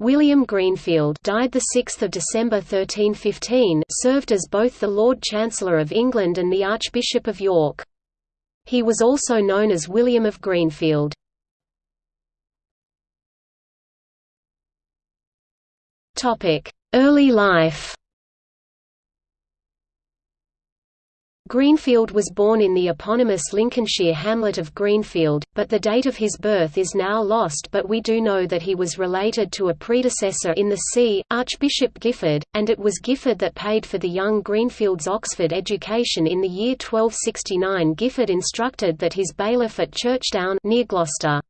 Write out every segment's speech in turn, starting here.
William Greenfield died 6 December 1315 served as both the Lord Chancellor of England and the Archbishop of York. He was also known as William of Greenfield. Early life Greenfield was born in the eponymous Lincolnshire hamlet of Greenfield, but the date of his birth is now lost but we do know that he was related to a predecessor in the see, Archbishop Giffard, and it was Giffard that paid for the young Greenfield's Oxford education in the year 1269 Giffard instructed that his bailiff at Churchdown near Gloucester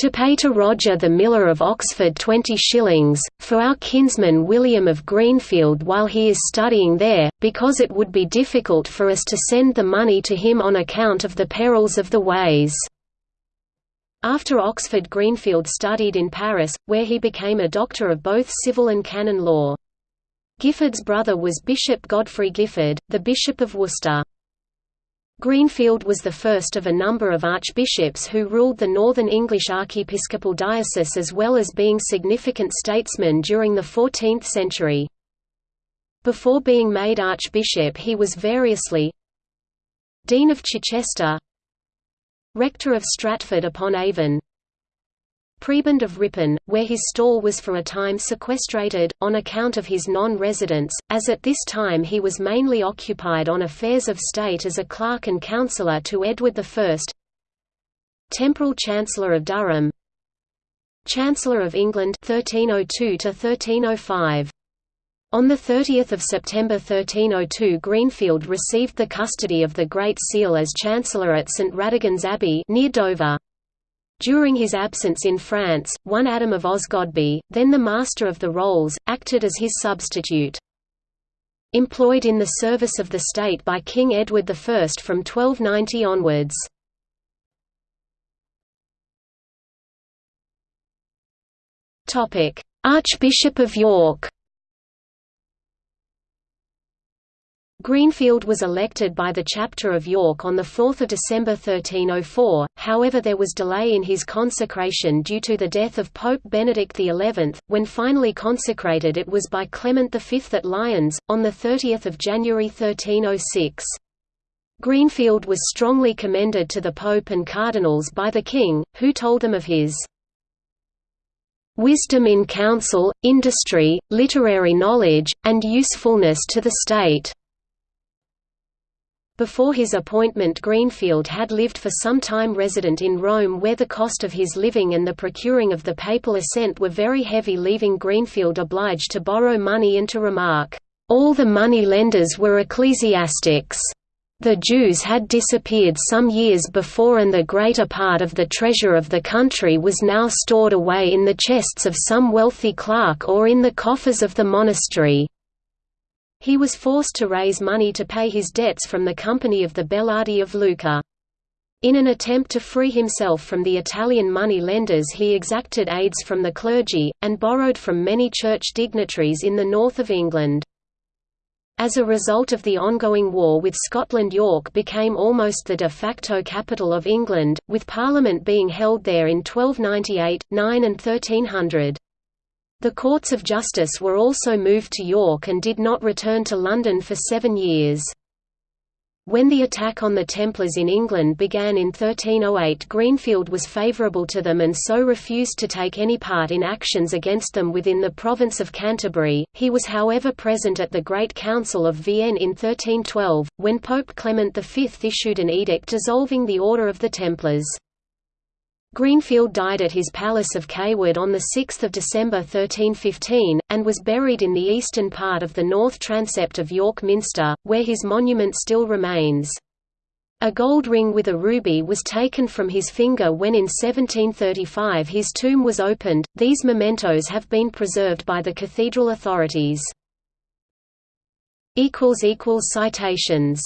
to pay to Roger the miller of Oxford twenty shillings, for our kinsman William of Greenfield while he is studying there, because it would be difficult for us to send the money to him on account of the perils of the ways." After Oxford Greenfield studied in Paris, where he became a doctor of both civil and canon law. Giffard's brother was Bishop Godfrey Giffard, the Bishop of Worcester. Greenfield was the first of a number of archbishops who ruled the northern English archiepiscopal diocese as well as being significant statesmen during the 14th century. Before being made archbishop he was variously Dean of Chichester Rector of Stratford upon Avon Prebend of Ripon, where his stall was for a time sequestrated, on account of his non-residence, as at this time he was mainly occupied on affairs of state as a clerk and counsellor to Edward I Temporal Chancellor of Durham Chancellor of England 1302 1305 on 30 September 1302 Greenfield received the custody of the Great Seal as Chancellor at St Radegund's Abbey near Dover. During his absence in France, one Adam of Osgodby, then the Master of the Rolls, acted as his substitute. Employed in the service of the state by King Edward I from 1290 onwards. Archbishop of York Greenfield was elected by the chapter of York on 4 December 1304, however there was delay in his consecration due to the death of Pope Benedict XI. When finally consecrated it was by Clement V at Lyons, on 30 January 1306. Greenfield was strongly commended to the Pope and cardinals by the king, who told them of his wisdom in counsel, industry, literary knowledge, and usefulness to the state. Before his appointment Greenfield had lived for some time resident in Rome where the cost of his living and the procuring of the papal assent were very heavy leaving Greenfield obliged to borrow money and to remark, "...all the money lenders were ecclesiastics." The Jews had disappeared some years before and the greater part of the treasure of the country was now stored away in the chests of some wealthy clerk or in the coffers of the monastery. He was forced to raise money to pay his debts from the Company of the Bellardi of Lucca. In an attempt to free himself from the Italian money lenders he exacted aids from the clergy, and borrowed from many church dignitaries in the north of England. As a result of the ongoing war with Scotland York became almost the de facto capital of England, with Parliament being held there in 1298, 9 and 1300. The courts of justice were also moved to York and did not return to London for seven years. When the attack on the Templars in England began in 1308 Greenfield was favourable to them and so refused to take any part in actions against them within the province of Canterbury. He was however present at the Great Council of Vienne in 1312, when Pope Clement V issued an edict dissolving the Order of the Templars. Greenfield died at his palace of Cawood on 6 December 1315, and was buried in the eastern part of the north transept of York Minster, where his monument still remains. A gold ring with a ruby was taken from his finger when in 1735 his tomb was opened. These mementos have been preserved by the cathedral authorities. Citations